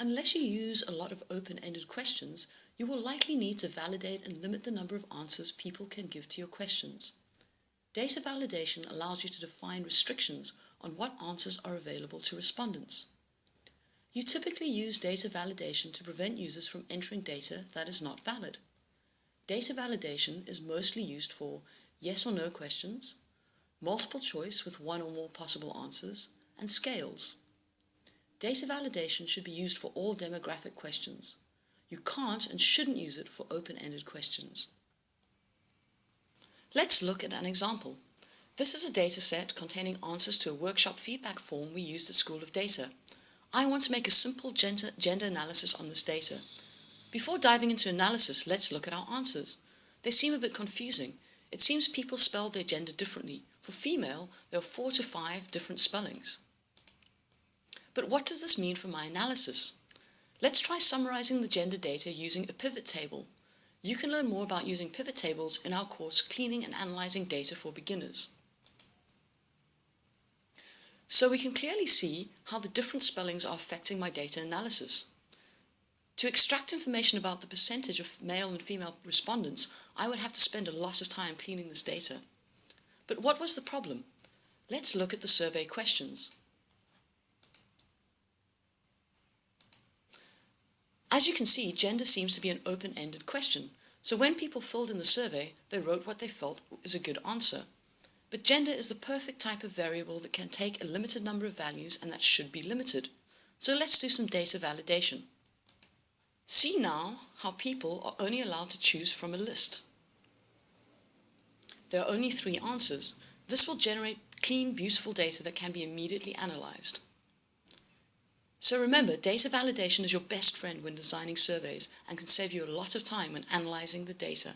Unless you use a lot of open-ended questions, you will likely need to validate and limit the number of answers people can give to your questions. Data validation allows you to define restrictions on what answers are available to respondents. You typically use data validation to prevent users from entering data that is not valid. Data validation is mostly used for yes or no questions, multiple choice with one or more possible answers, and scales. Data validation should be used for all demographic questions. You can't and shouldn't use it for open-ended questions. Let's look at an example. This is a dataset containing answers to a workshop feedback form we used at School of Data. I want to make a simple gender, gender analysis on this data. Before diving into analysis, let's look at our answers. They seem a bit confusing. It seems people spell their gender differently. For female, there are four to five different spellings. But what does this mean for my analysis? Let's try summarizing the gender data using a pivot table. You can learn more about using pivot tables in our course Cleaning and Analyzing Data for Beginners. So we can clearly see how the different spellings are affecting my data analysis. To extract information about the percentage of male and female respondents, I would have to spend a lot of time cleaning this data. But what was the problem? Let's look at the survey questions. As you can see, gender seems to be an open-ended question. So when people filled in the survey, they wrote what they felt is a good answer. But gender is the perfect type of variable that can take a limited number of values and that should be limited. So let's do some data validation. See now how people are only allowed to choose from a list. There are only three answers. This will generate clean, beautiful data that can be immediately analyzed. So remember, data validation is your best friend when designing surveys and can save you a lot of time when analyzing the data.